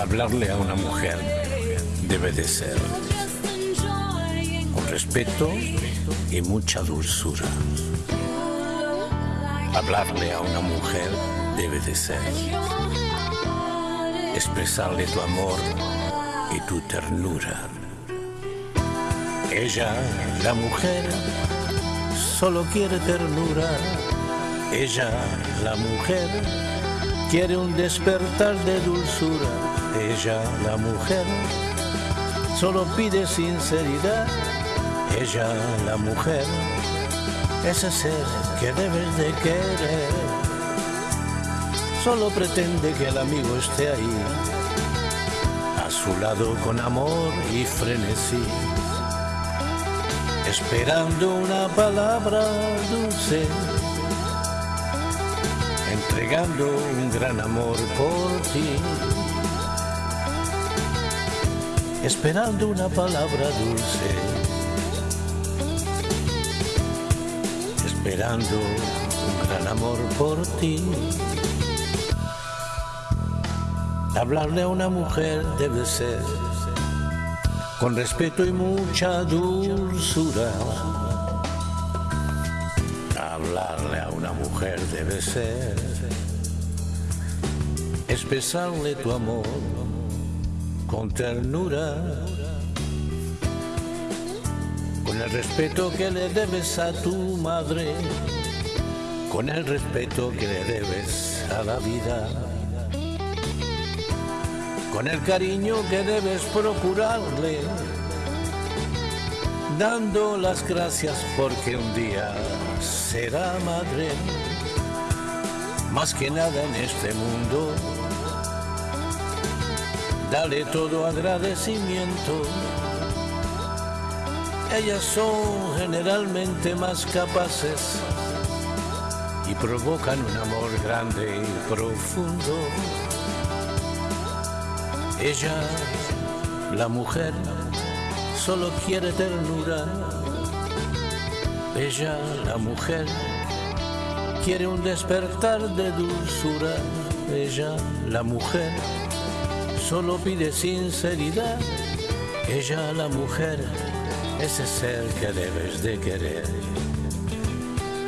Hablarle a una mujer debe de ser con respeto y mucha dulzura. Hablarle a una mujer debe de ser expresarle tu amor y tu ternura. Ella, la mujer, solo quiere ternura. Ella, la mujer, quiere un despertar de dulzura. Ella, la mujer, solo pide sinceridad. Ella, la mujer, ese ser que debes de querer. Solo pretende que el amigo esté ahí, a su lado con amor y frenesí esperando una palabra dulce, entregando un gran amor por ti, esperando una palabra dulce, esperando un gran amor por ti. Hablarle a una mujer debe ser con respeto y mucha dulzura. Hablarle a una mujer debe ser expresarle tu amor con ternura, con el respeto que le debes a tu madre, con el respeto que le debes a la vida con el cariño que debes procurarle, dando las gracias porque un día será madre, más que nada en este mundo. Dale todo agradecimiento. Ellas son generalmente más capaces y provocan un amor grande y profundo. Ella, la mujer, solo quiere ternura. Ella, la mujer, quiere un despertar de dulzura. Ella, la mujer, solo pide sinceridad. Ella, la mujer, ese ser que debes de querer.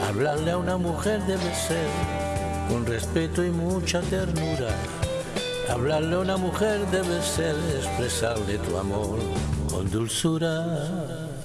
Hablarle a una mujer debe ser con respeto y mucha ternura. Hablarle a una mujer debe ser expresarle tu amor con dulzura.